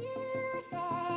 You said